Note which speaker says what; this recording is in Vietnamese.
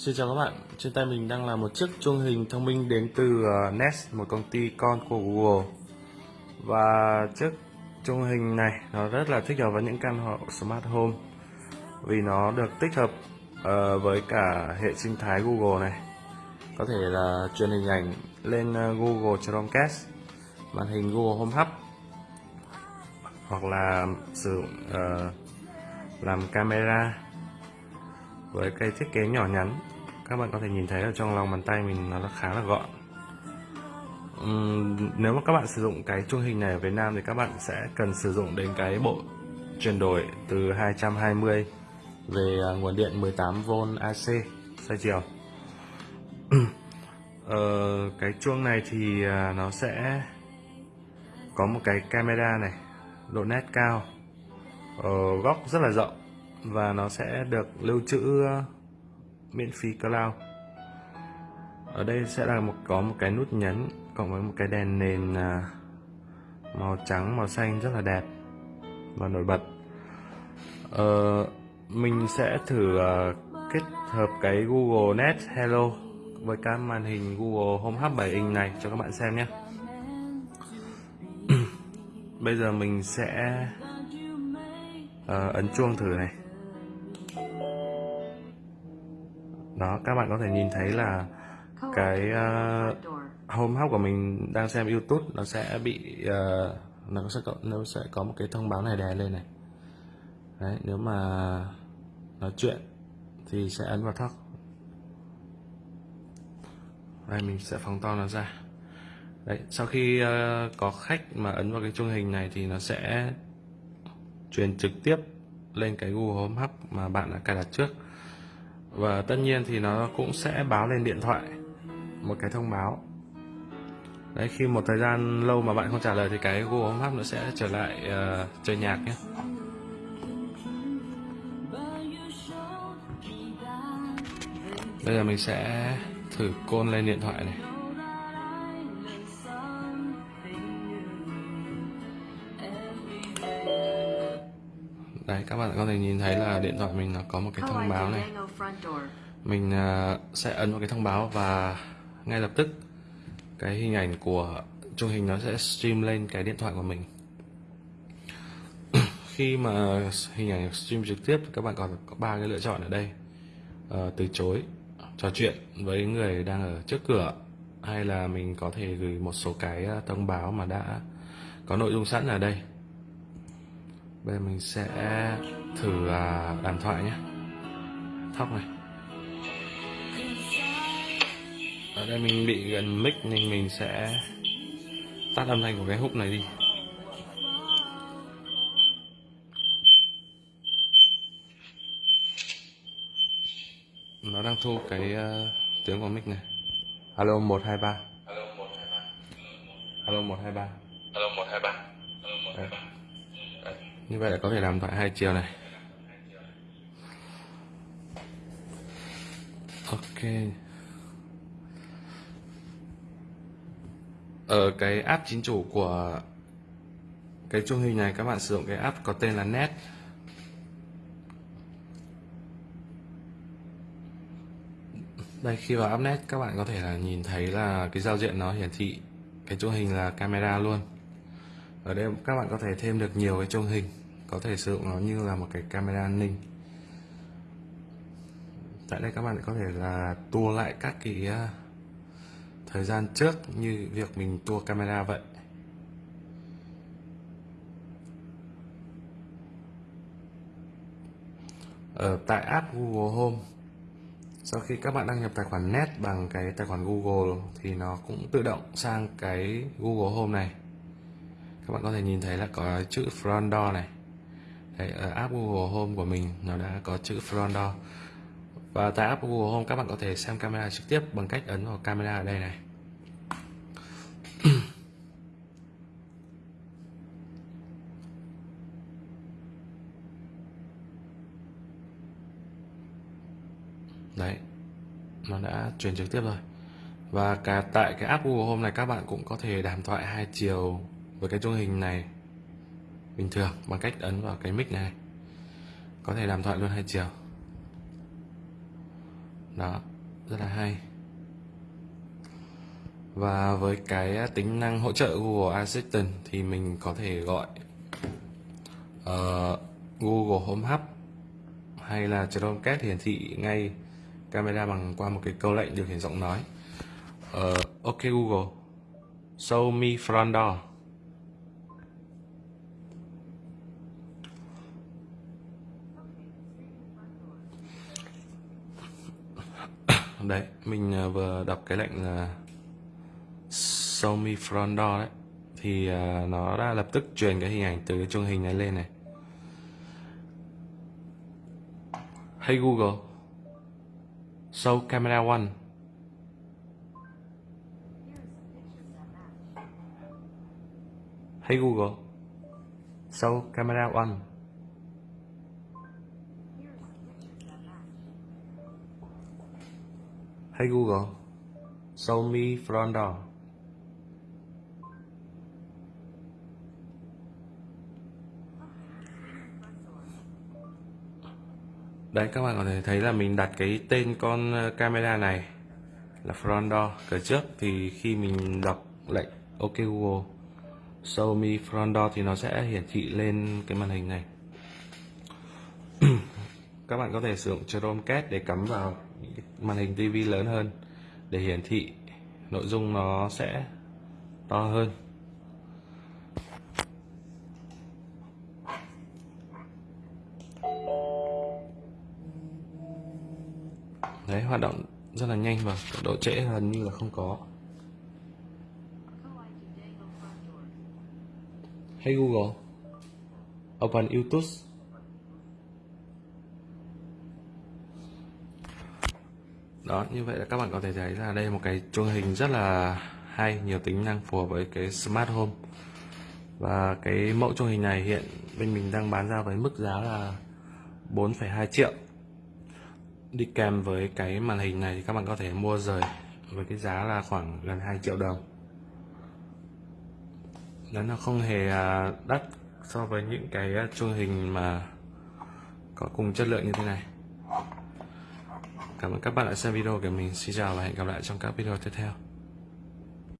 Speaker 1: Xin chào các bạn, trên tay mình đang là một chiếc chuông hình thông minh đến từ ờ, Nest, một công ty con của Google. Và chiếc chuông hình này nó rất là thích hợp với những căn hộ Smart Home Vì nó được tích hợp uh, với cả hệ sinh thái Google này. Có thể là truyền hình ảnh lên ờ, Google Chromecast, màn hình Google Home Hub Hoặc là sử dụng uh, làm camera với cây thiết kế nhỏ nhắn các bạn có thể nhìn thấy ở trong lòng bàn tay mình nó khá là gọn. Uhm, nếu mà các bạn sử dụng cái chuông hình này ở Việt Nam thì các bạn sẽ cần sử dụng đến cái bộ chuyển đổi từ 220 về à, nguồn điện 18V AC xoay chiều. Ờ, cái chuông này thì à, nó sẽ có một cái camera này độ nét cao ờ, góc rất là rộng và nó sẽ được lưu trữ ờ, miễn phí cloud. Ở đây sẽ là một có một cái nút nhấn cộng với một cái đèn nền ờ, màu trắng màu xanh rất là đẹp và nổi bật. Ờ, mình sẽ thử ờ, kết hợp cái Google Net Hello với cái màn hình Google Home Hub 7 inch này cho các bạn xem nhé. Bây giờ mình sẽ uh, ấn chuông thử này. Đó các bạn có thể nhìn thấy là cái uh, home hub của mình đang xem youtube nó sẽ bị uh, nó sẽ có nó sẽ có một cái thông báo này đè lên này. Đấy nếu mà nói chuyện thì sẽ ấn vào thóc đây mình sẽ phóng to nó ra. Đấy sau khi uh, có khách mà ấn vào cái chuông hình này thì nó sẽ truyền trực tiếp lên cái Google Home Hub mà bạn đã cài đặt trước và tất nhiên thì nó cũng sẽ báo lên điện thoại một cái thông báo. Đấy khi một thời gian lâu mà bạn không trả lời thì cái Google Home Hub nó sẽ trở lại uh, chơi nhạc nhé. Bây giờ mình sẽ thử côn lên điện thoại này. Đấy các bạn có thể nhìn thấy là điện thoại mình nó có một cái thông báo này. mình à, sẽ ấn vào cái thông báo và ngay lập tức cái hình ảnh của chuông hình nó sẽ stream lên cái điện thoại của mình. Khi mà hình ảnh stream trực tiếp các bạn còn có ba cái lựa chọn ở đây. Uh, từ chối trò chuyện với người đang ở trước cửa hay là mình có thể gửi một số cái à, thông báo mà đã có nội dung sẵn ở đây bây giờ mình sẽ thử à, đàm thoại nhé. Thóc này. Ở đây mình bị gần mic nên mình sẽ tắt âm thanh của cái hút này đi. Nó đang thu cái uh, tiếng của mic này. Alo một hai ba. Alo một hai ba. Alo một hai ba. Alo một hai ba như vậy là có thể làm thoại hai chiều này. Ok. Ở cái app chính chủ của cái chuông hình này, các bạn sử dụng cái app có tên là net. Đây, khi vào app net, các bạn có thể là nhìn thấy là cái giao diện nó hiển thị cái chuông hình là camera luôn. Ở đây, các bạn có thể thêm được nhiều cái chuông hình có thể sử dụng nó như là một cái camera an ninh. Tại đây các bạn có thể là tua lại các cái à, thời gian trước như việc mình tua camera vậy. Ở tại app Google Home, sau khi các bạn đăng nhập tài khoản net bằng cái tài khoản Google thì nó cũng tự động sang cái Google Home này. Các bạn có thể nhìn thấy là có chữ front door này. Đấy, ở app Google Home của mình nó đã có chữ front door. Và tại app Google Home các bạn có thể xem camera trực tiếp bằng cách ấn vào camera ở đây này. Đấy nó đã truyền trực tiếp rồi. Và cả tại cái app Google Home này các bạn cũng có thể đàm thoại hai chiều với cái chuông hình này bình thường bằng cách ấn vào cái mic này. Có thể làm thoại luôn hai chiều. Đó rất là hay. Và với cái tính năng hỗ trợ Google Assistant thì mình có thể gọi uh, Google Home Hub hay là Chromecast hiển thị ngay camera bằng qua một cái câu lệnh điều khiển giọng nói. Uh, OK Google. Show me front door. Đấy, mình à, vừa đọc cái lệnh là show me front door đấy. Thì à, nó đã lập tức truyền cái hình ảnh từ cái chương hình này lên này. Hey Google, show camera one. Hey Google, show camera one. Hey Google, show me front door. Đấy các bạn có thể thấy là mình đặt cái tên con ờ, camera này là front door. Cửa trước thì khi mình đọc lệnh OK Google show me front door thì nó sẽ hiển thị lên cái màn hình này. Các bạn có thể sử dụng Chromecast để cắm vào màn hình TV lớn hơn. Để hiển thị nội dung nó sẽ to hơn. Đấy, hoạt động rất là nhanh và độ trễ gần như là không có. Hey Google? Open YouTube. Đó như vậy là các bạn có thể thấy là đây là một cái chuông hình rất là hay nhiều tính năng phù hợp với cái smart home. Và cái mẫu chuông hình này hiện bên mình đang bán ra với mức giá là 4,2 triệu. Đi kèm với cái màn hình này thì các bạn có thể mua rời với cái giá là khoảng gần 2 triệu đồng. Đấy nó không hề à, đắt so với những cái à, chuông hình mà có cùng chất lượng như thế này. Cảm ơn các bạn đã xem video của mình. Xin chào và hẹn gặp lại trong các video tiếp theo.